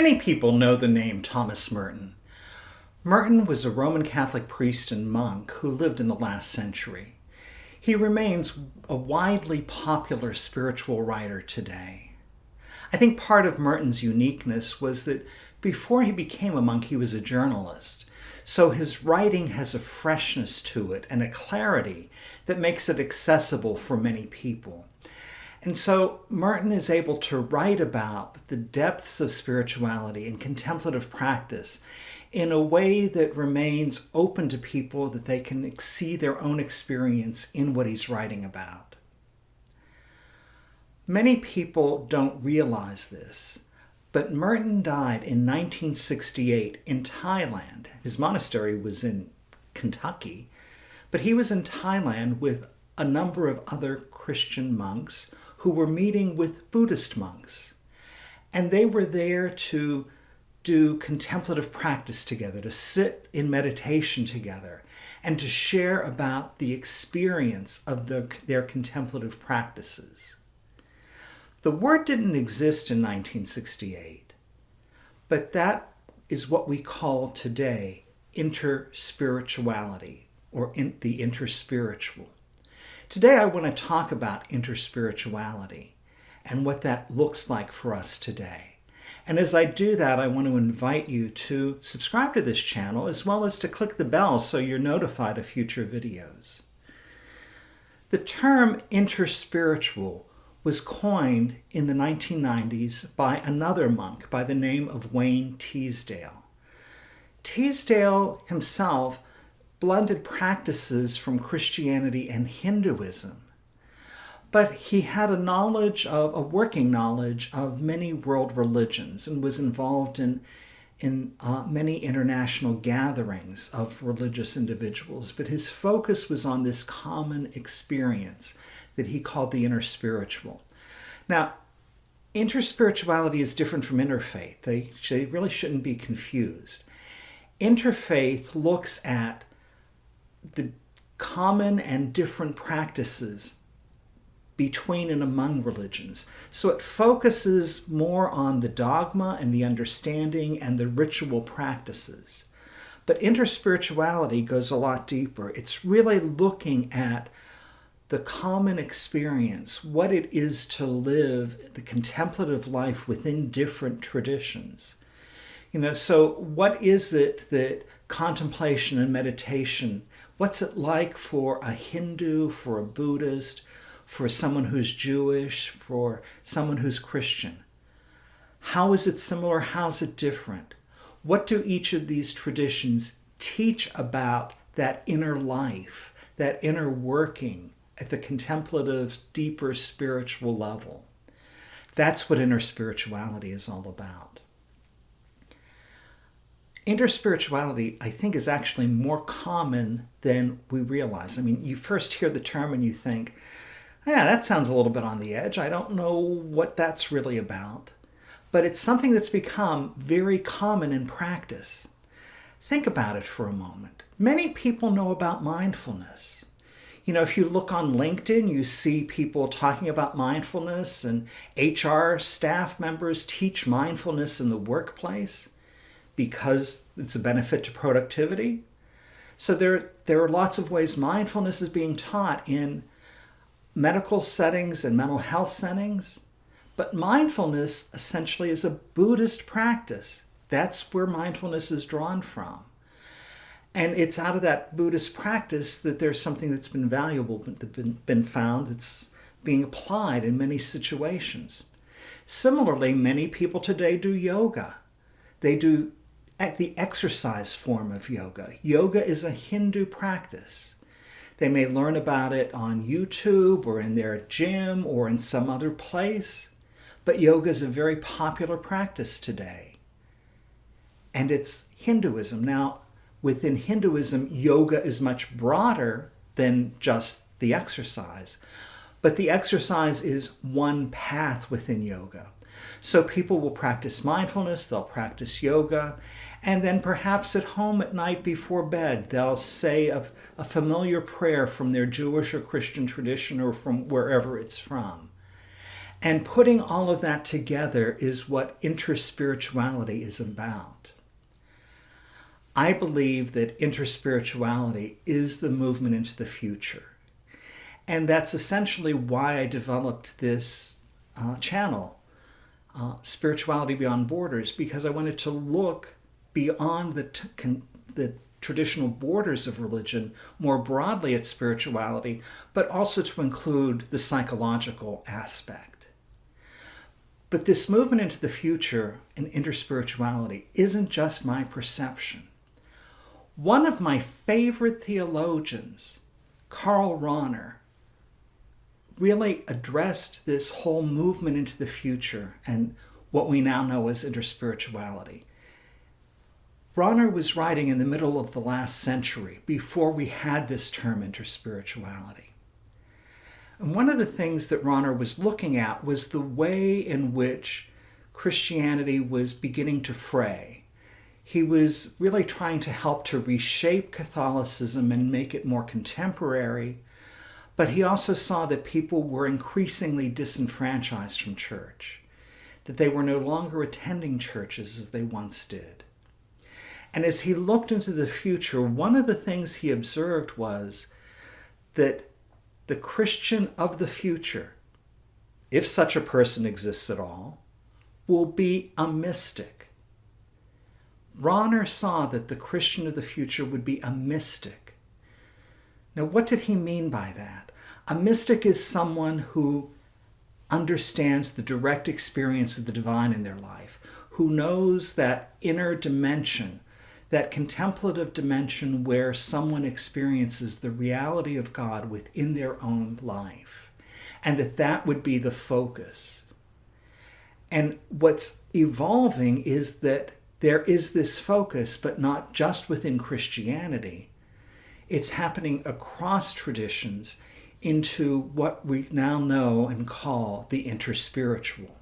Many people know the name Thomas Merton. Merton was a Roman Catholic priest and monk who lived in the last century. He remains a widely popular spiritual writer today. I think part of Merton's uniqueness was that before he became a monk, he was a journalist. So his writing has a freshness to it and a clarity that makes it accessible for many people. And so Merton is able to write about the depths of spirituality and contemplative practice in a way that remains open to people that they can see their own experience in what he's writing about. Many people don't realize this, but Merton died in 1968 in Thailand. His monastery was in Kentucky, but he was in Thailand with a number of other Christian monks who were meeting with Buddhist monks. And they were there to do contemplative practice together, to sit in meditation together, and to share about the experience of the, their contemplative practices. The word didn't exist in 1968, but that is what we call today interspirituality or in the interspiritual. Today I want to talk about interspirituality and what that looks like for us today. And as I do that, I want to invite you to subscribe to this channel as well as to click the bell so you're notified of future videos. The term interspiritual was coined in the 1990s by another monk by the name of Wayne Teasdale. Teasdale himself blended practices from Christianity and Hinduism. But he had a knowledge of, a working knowledge of many world religions and was involved in, in uh, many international gatherings of religious individuals. But his focus was on this common experience that he called the interspiritual. Now, interspirituality is different from interfaith. They, they really shouldn't be confused. Interfaith looks at the common and different practices between and among religions. So it focuses more on the dogma and the understanding and the ritual practices. But interspirituality goes a lot deeper. It's really looking at the common experience, what it is to live the contemplative life within different traditions. You know, so what is it that contemplation and meditation What's it like for a Hindu, for a Buddhist, for someone who's Jewish, for someone who's Christian? How is it similar? How's it different? What do each of these traditions teach about that inner life, that inner working at the contemplative, deeper spiritual level? That's what interspirituality is all about interspirituality, I think, is actually more common than we realize. I mean, you first hear the term and you think, yeah, that sounds a little bit on the edge. I don't know what that's really about. But it's something that's become very common in practice. Think about it for a moment. Many people know about mindfulness. You know, if you look on LinkedIn, you see people talking about mindfulness and HR staff members teach mindfulness in the workplace because it's a benefit to productivity. So there, there are lots of ways mindfulness is being taught in medical settings and mental health settings. But mindfulness essentially is a Buddhist practice. That's where mindfulness is drawn from. And it's out of that Buddhist practice that there's something that's been valuable, been, been found that's being applied in many situations. Similarly, many people today do yoga. They do at the exercise form of yoga. Yoga is a Hindu practice. They may learn about it on YouTube or in their gym or in some other place, but yoga is a very popular practice today. And it's Hinduism. Now, within Hinduism, yoga is much broader than just the exercise, but the exercise is one path within yoga. So people will practice mindfulness, they'll practice yoga, and then perhaps at home at night before bed, they'll say a, a familiar prayer from their Jewish or Christian tradition or from wherever it's from. And putting all of that together is what interspirituality is about. I believe that interspirituality is the movement into the future. And that's essentially why I developed this uh, channel, uh, Spirituality Beyond Borders, because I wanted to look beyond the, the traditional borders of religion more broadly at spirituality, but also to include the psychological aspect. But this movement into the future and interspirituality isn't just my perception. One of my favorite theologians, Karl Rahner, really addressed this whole movement into the future and what we now know as interspirituality. Rahner was writing in the middle of the last century, before we had this term interspirituality. And one of the things that Rahner was looking at was the way in which Christianity was beginning to fray. He was really trying to help to reshape Catholicism and make it more contemporary but he also saw that people were increasingly disenfranchised from church, that they were no longer attending churches as they once did. And as he looked into the future, one of the things he observed was that the Christian of the future, if such a person exists at all, will be a mystic. Rahner saw that the Christian of the future would be a mystic. Now, what did he mean by that? A mystic is someone who understands the direct experience of the divine in their life, who knows that inner dimension, that contemplative dimension where someone experiences the reality of God within their own life, and that that would be the focus. And what's evolving is that there is this focus, but not just within Christianity. It's happening across traditions into what we now know and call the interspiritual.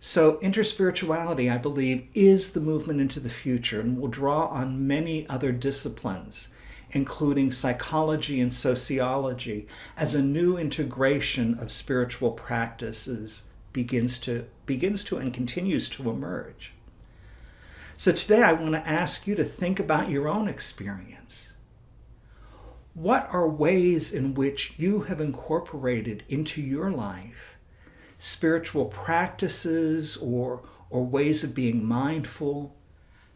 So interspirituality, I believe, is the movement into the future and will draw on many other disciplines, including psychology and sociology, as a new integration of spiritual practices begins to, begins to and continues to emerge. So today I want to ask you to think about your own experience. What are ways in which you have incorporated into your life spiritual practices or, or ways of being mindful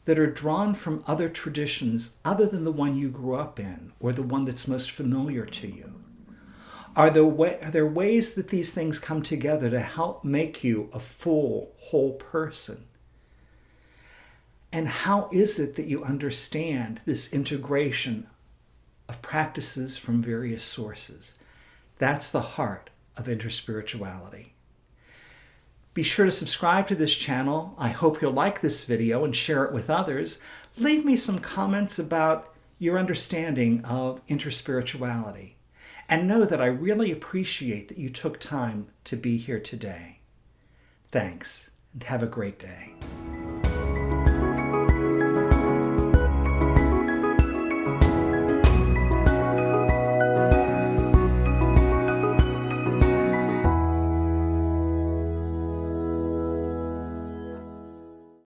that are drawn from other traditions other than the one you grew up in or the one that's most familiar to you? Are there, way, are there ways that these things come together to help make you a full, whole person? And how is it that you understand this integration of practices from various sources. That's the heart of interspirituality. Be sure to subscribe to this channel. I hope you'll like this video and share it with others. Leave me some comments about your understanding of interspirituality. And know that I really appreciate that you took time to be here today. Thanks, and have a great day.